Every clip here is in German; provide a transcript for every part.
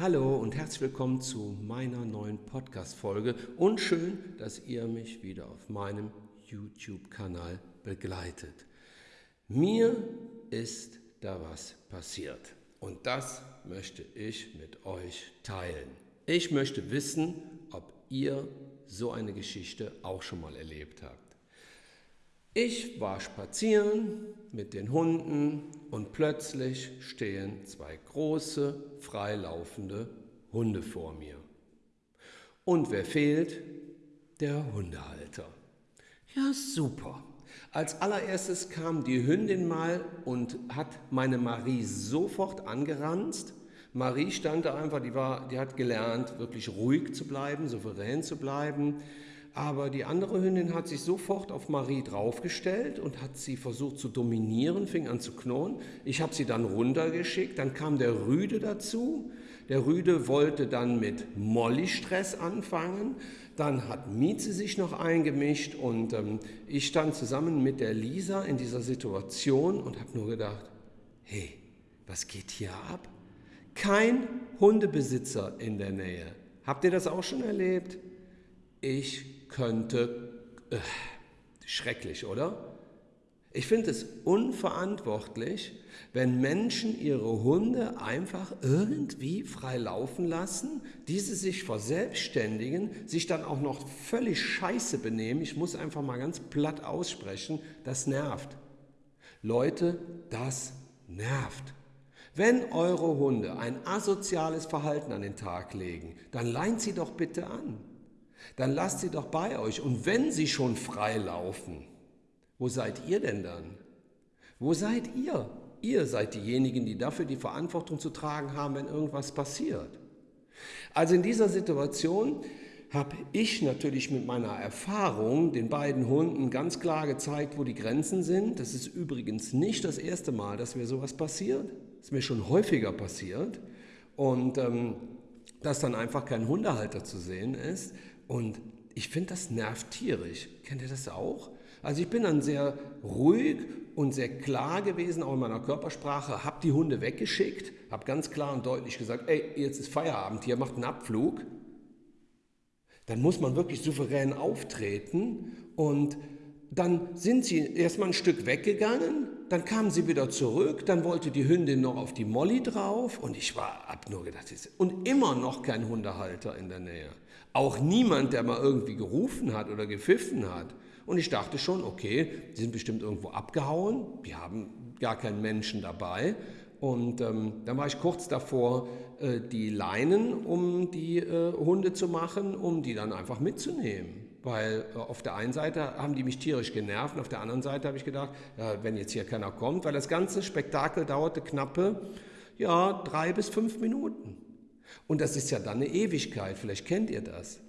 Hallo und herzlich willkommen zu meiner neuen Podcast-Folge und schön, dass ihr mich wieder auf meinem YouTube-Kanal begleitet. Mir ist da was passiert und das möchte ich mit euch teilen. Ich möchte wissen, ob ihr so eine Geschichte auch schon mal erlebt habt. Ich war spazieren mit den Hunden und plötzlich stehen zwei große, freilaufende Hunde vor mir. Und wer fehlt? Der Hundehalter. Ja, super. Als allererstes kam die Hündin mal und hat meine Marie sofort angeranzt. Marie stand da einfach, die, war, die hat gelernt, wirklich ruhig zu bleiben, souverän zu bleiben. Aber die andere Hündin hat sich sofort auf Marie draufgestellt und hat sie versucht zu dominieren, fing an zu knurren. Ich habe sie dann runtergeschickt, dann kam der Rüde dazu. Der Rüde wollte dann mit Molly-Stress anfangen. Dann hat Mieze sich noch eingemischt und ähm, ich stand zusammen mit der Lisa in dieser Situation und habe nur gedacht, hey, was geht hier ab? Kein Hundebesitzer in der Nähe. Habt ihr das auch schon erlebt? Ich könnte, äh, schrecklich, oder? Ich finde es unverantwortlich, wenn Menschen ihre Hunde einfach irgendwie frei laufen lassen, diese sich verselbstständigen, sich dann auch noch völlig scheiße benehmen. Ich muss einfach mal ganz platt aussprechen, das nervt. Leute, das nervt. Wenn eure Hunde ein asoziales Verhalten an den Tag legen, dann leint sie doch bitte an dann lasst sie doch bei euch. Und wenn sie schon frei laufen, wo seid ihr denn dann? Wo seid ihr? Ihr seid diejenigen, die dafür die Verantwortung zu tragen haben, wenn irgendwas passiert. Also in dieser Situation habe ich natürlich mit meiner Erfahrung den beiden Hunden ganz klar gezeigt, wo die Grenzen sind. Das ist übrigens nicht das erste Mal, dass mir sowas passiert. Das ist mir schon häufiger passiert. Und ähm, dass dann einfach kein Hundehalter zu sehen ist, und ich finde, das nervt tierisch. Kennt ihr das auch? Also ich bin dann sehr ruhig und sehr klar gewesen, auch in meiner Körpersprache, habe die Hunde weggeschickt, habe ganz klar und deutlich gesagt, ey, jetzt ist Feierabend hier, macht einen Abflug. Dann muss man wirklich souverän auftreten und dann sind sie erstmal ein Stück weggegangen, dann kamen sie wieder zurück, dann wollte die Hündin noch auf die Molly drauf und ich war, hab nur gedacht, und immer noch kein Hundehalter in der Nähe. Auch niemand, der mal irgendwie gerufen hat oder gepfiffen hat. Und ich dachte schon, okay, die sind bestimmt irgendwo abgehauen, wir haben gar keinen Menschen dabei. Und ähm, dann war ich kurz davor, äh, die Leinen um die äh, Hunde zu machen, um die dann einfach mitzunehmen. Weil äh, auf der einen Seite haben die mich tierisch genervt und auf der anderen Seite habe ich gedacht, ja, wenn jetzt hier keiner kommt, weil das ganze Spektakel dauerte knappe ja, drei bis fünf Minuten. Und das ist ja dann eine Ewigkeit, vielleicht kennt ihr das.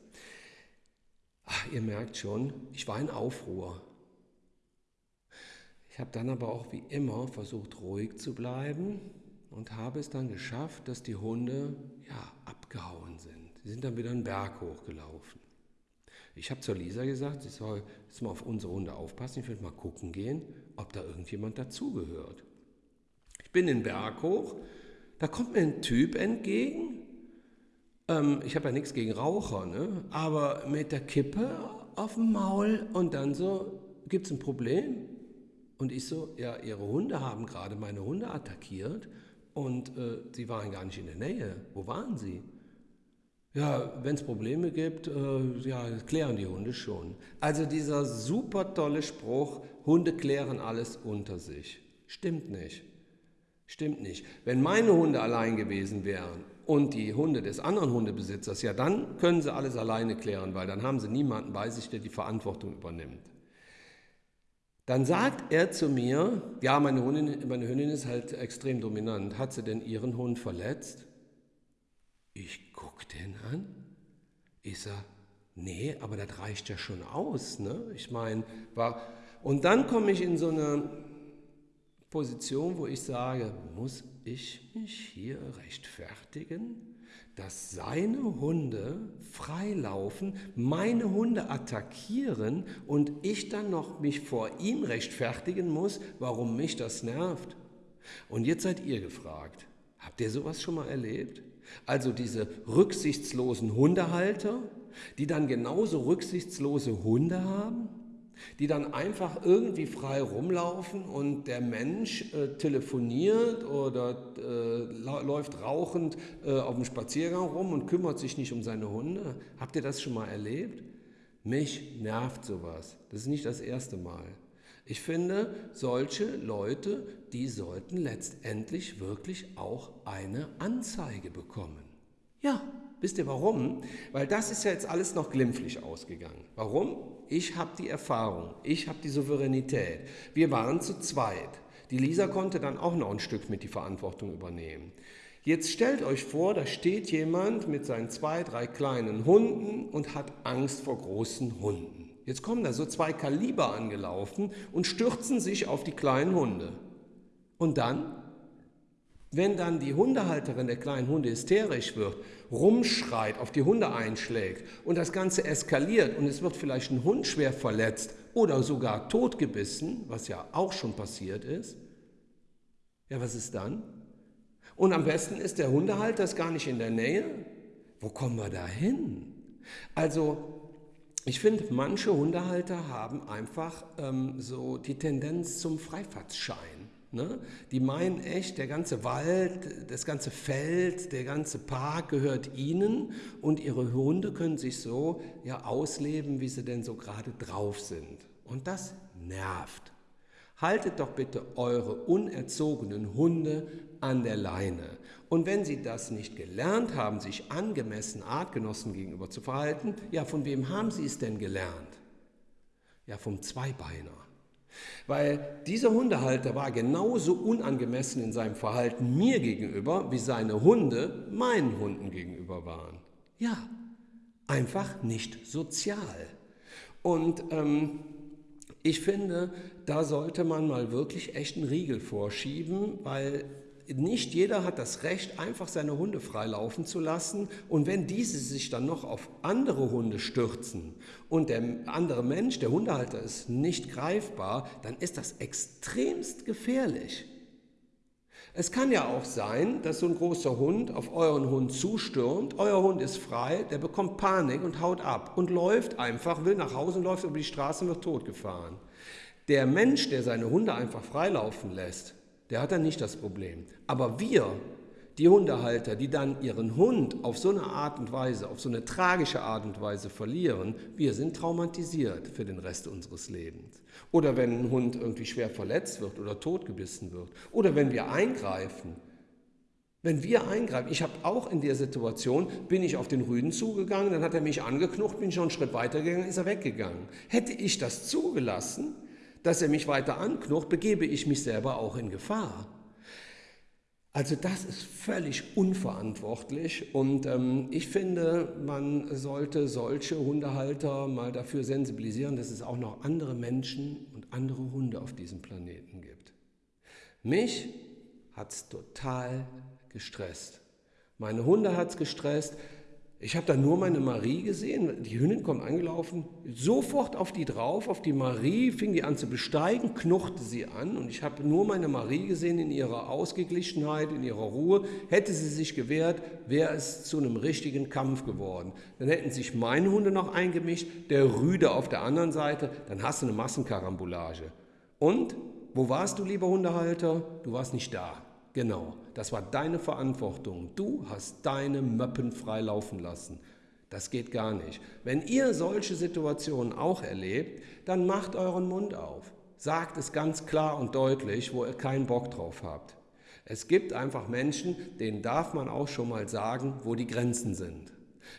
Ach, ihr merkt schon, ich war in Aufruhr. Ich habe dann aber auch wie immer versucht, ruhig zu bleiben und habe es dann geschafft, dass die Hunde ja, abgehauen sind. Sie sind dann wieder einen Berg hochgelaufen. Ich habe zur Lisa gesagt, sie soll jetzt mal auf unsere Hunde aufpassen. Ich will mal gucken gehen, ob da irgendjemand dazugehört. Ich bin den Berg hoch, da kommt mir ein Typ entgegen. Ähm, ich habe ja nichts gegen Raucher, ne? aber mit der Kippe auf dem Maul und dann so, gibt es ein Problem? Und ich so, ja, Ihre Hunde haben gerade meine Hunde attackiert und äh, Sie waren gar nicht in der Nähe. Wo waren Sie? Ja, wenn es Probleme gibt, äh, ja, klären die Hunde schon. Also dieser super tolle Spruch, Hunde klären alles unter sich. Stimmt nicht. Stimmt nicht. Wenn meine Hunde allein gewesen wären und die Hunde des anderen Hundebesitzers, ja, dann können sie alles alleine klären, weil dann haben sie niemanden bei sich, der die Verantwortung übernimmt. Dann sagt er zu mir, ja, meine Hündin, meine Hündin ist halt extrem dominant. Hat sie denn ihren Hund verletzt? Ich gucke den an. Ich sage, nee, aber das reicht ja schon aus. Ne? Ich meine, war. Und dann komme ich in so eine Position, wo ich sage, muss ich mich hier rechtfertigen, dass seine Hunde freilaufen, meine Hunde attackieren und ich dann noch mich vor ihm rechtfertigen muss, warum mich das nervt. Und jetzt seid ihr gefragt, habt ihr sowas schon mal erlebt? Also diese rücksichtslosen Hundehalter, die dann genauso rücksichtslose Hunde haben, die dann einfach irgendwie frei rumlaufen und der Mensch äh, telefoniert oder äh, läuft rauchend äh, auf dem Spaziergang rum und kümmert sich nicht um seine Hunde. Habt ihr das schon mal erlebt? Mich nervt sowas. Das ist nicht das erste Mal. Ich finde, solche Leute, die sollten letztendlich wirklich auch eine Anzeige bekommen. Ja, wisst ihr warum? Weil das ist ja jetzt alles noch glimpflich ausgegangen. Warum? Ich habe die Erfahrung, ich habe die Souveränität. Wir waren zu zweit. Die Lisa konnte dann auch noch ein Stück mit die Verantwortung übernehmen. Jetzt stellt euch vor, da steht jemand mit seinen zwei, drei kleinen Hunden und hat Angst vor großen Hunden. Jetzt kommen da so zwei Kaliber angelaufen und stürzen sich auf die kleinen Hunde. Und dann, wenn dann die Hundehalterin der kleinen Hunde hysterisch wird, rumschreit, auf die Hunde einschlägt und das Ganze eskaliert und es wird vielleicht ein Hund schwer verletzt oder sogar totgebissen, was ja auch schon passiert ist, ja, was ist dann? Und am besten ist der Hundehalter ist gar nicht in der Nähe. Wo kommen wir da hin? Also ich finde, manche Hundehalter haben einfach ähm, so die Tendenz zum Freifahrtschein. Ne? Die meinen echt, der ganze Wald, das ganze Feld, der ganze Park gehört ihnen und ihre Hunde können sich so ja ausleben, wie sie denn so gerade drauf sind. Und das nervt. Haltet doch bitte eure unerzogenen Hunde an der Leine. Und wenn sie das nicht gelernt haben, sich angemessen Artgenossen gegenüber zu verhalten, ja, von wem haben sie es denn gelernt? Ja, vom Zweibeiner. Weil dieser Hundehalter war genauso unangemessen in seinem Verhalten mir gegenüber, wie seine Hunde meinen Hunden gegenüber waren. Ja, einfach nicht sozial. Und ähm, ich finde, da sollte man mal wirklich echt einen Riegel vorschieben, weil nicht jeder hat das Recht, einfach seine Hunde freilaufen zu lassen. Und wenn diese sich dann noch auf andere Hunde stürzen und der andere Mensch, der Hundehalter, ist nicht greifbar, dann ist das extremst gefährlich. Es kann ja auch sein, dass so ein großer Hund auf euren Hund zustürmt, euer Hund ist frei, der bekommt Panik und haut ab und läuft einfach, will nach Hause und läuft über die Straße und wird totgefahren. Der Mensch, der seine Hunde einfach freilaufen lässt, der hat dann nicht das Problem. Aber wir, die Hundehalter, die dann ihren Hund auf so eine Art und Weise, auf so eine tragische Art und Weise verlieren, wir sind traumatisiert für den Rest unseres Lebens. Oder wenn ein Hund irgendwie schwer verletzt wird oder totgebissen wird. Oder wenn wir eingreifen. Wenn wir eingreifen, ich habe auch in der Situation, bin ich auf den Rüden zugegangen, dann hat er mich angeknucht, bin schon einen Schritt weitergegangen, ist er weggegangen. Hätte ich das zugelassen, dass er mich weiter anknocht, begebe ich mich selber auch in Gefahr. Also das ist völlig unverantwortlich und ähm, ich finde, man sollte solche Hundehalter mal dafür sensibilisieren, dass es auch noch andere Menschen und andere Hunde auf diesem Planeten gibt. Mich hat es total gestresst. Meine Hunde hat es gestresst. Ich habe da nur meine Marie gesehen. Die Hündin kommt angelaufen, sofort auf die drauf, auf die Marie, fing die an zu besteigen, knurrte sie an und ich habe nur meine Marie gesehen in ihrer Ausgeglichenheit, in ihrer Ruhe. Hätte sie sich gewehrt, wäre es zu einem richtigen Kampf geworden. Dann hätten sich meine Hunde noch eingemischt, der Rüde auf der anderen Seite, dann hast du eine Massenkarambolage. Und, wo warst du, lieber Hundehalter? Du warst nicht da. Genau, das war deine Verantwortung. Du hast deine Möppen frei laufen lassen. Das geht gar nicht. Wenn ihr solche Situationen auch erlebt, dann macht euren Mund auf. Sagt es ganz klar und deutlich, wo ihr keinen Bock drauf habt. Es gibt einfach Menschen, denen darf man auch schon mal sagen, wo die Grenzen sind.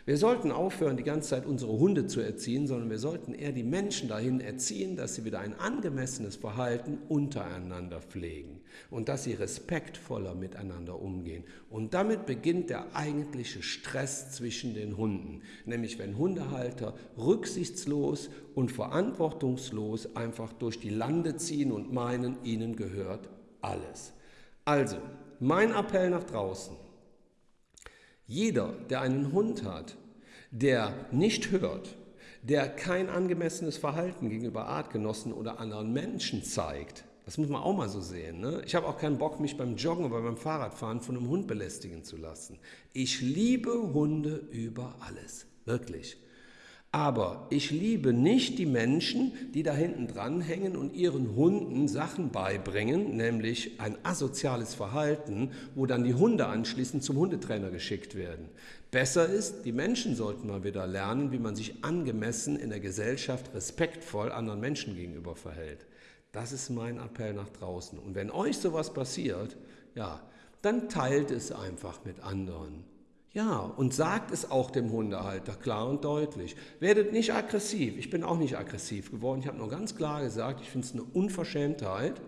Wir sollten aufhören, die ganze Zeit unsere Hunde zu erziehen, sondern wir sollten eher die Menschen dahin erziehen, dass sie wieder ein angemessenes Verhalten untereinander pflegen und dass sie respektvoller miteinander umgehen. Und damit beginnt der eigentliche Stress zwischen den Hunden, nämlich wenn Hundehalter rücksichtslos und verantwortungslos einfach durch die Lande ziehen und meinen, ihnen gehört alles. Also, mein Appell nach draußen. Jeder, der einen Hund hat, der nicht hört, der kein angemessenes Verhalten gegenüber Artgenossen oder anderen Menschen zeigt, Das muss man auch mal so sehen. Ne? Ich habe auch keinen Bock, mich beim Joggen oder beim Fahrradfahren von einem Hund belästigen zu lassen. Ich liebe Hunde über alles. Wirklich. Aber ich liebe nicht die Menschen, die da hinten dranhängen und ihren Hunden Sachen beibringen, nämlich ein asoziales Verhalten, wo dann die Hunde anschließend zum Hundetrainer geschickt werden. Besser ist, die Menschen sollten mal wieder lernen, wie man sich angemessen in der Gesellschaft respektvoll anderen Menschen gegenüber verhält. Das ist mein Appell nach draußen. Und wenn euch sowas passiert, ja, dann teilt es einfach mit anderen. Ja, und sagt es auch dem Hundehalter klar und deutlich. Werdet nicht aggressiv. Ich bin auch nicht aggressiv geworden. Ich habe nur ganz klar gesagt, ich finde es eine Unverschämtheit.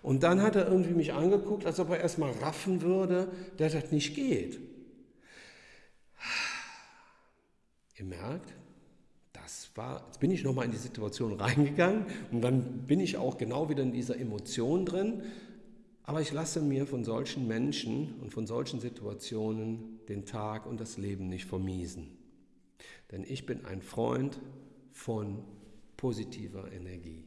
Und dann hat er irgendwie mich angeguckt, als ob er erstmal raffen würde, dass das nicht geht. Ihr merkt, das war, jetzt bin ich nochmal in die Situation reingegangen und dann bin ich auch genau wieder in dieser Emotion drin. Aber ich lasse mir von solchen Menschen und von solchen Situationen den Tag und das Leben nicht vermiesen. Denn ich bin ein Freund von positiver Energie.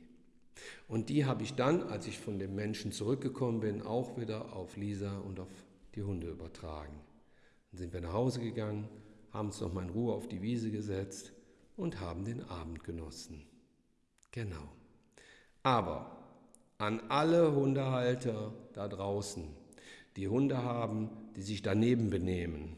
Und die habe ich dann, als ich von dem Menschen zurückgekommen bin, auch wieder auf Lisa und auf die Hunde übertragen. Dann sind wir nach Hause gegangen, haben uns noch mal in Ruhe auf die Wiese gesetzt und haben den Abend genossen. Genau. Aber an alle Hundehalter da draußen, die Hunde haben, die sich daneben benehmen,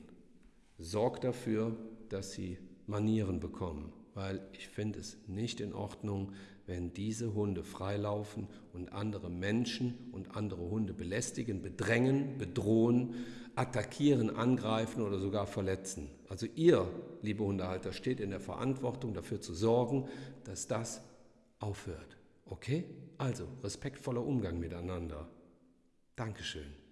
sorgt dafür, dass sie Manieren bekommen, weil ich finde es nicht in Ordnung, wenn diese Hunde freilaufen und andere Menschen und andere Hunde belästigen, bedrängen, bedrohen, attackieren, angreifen oder sogar verletzen. Also ihr, liebe Hundehalter, steht in der Verantwortung dafür zu sorgen, dass das aufhört. Okay? Also respektvoller Umgang miteinander. Dankeschön.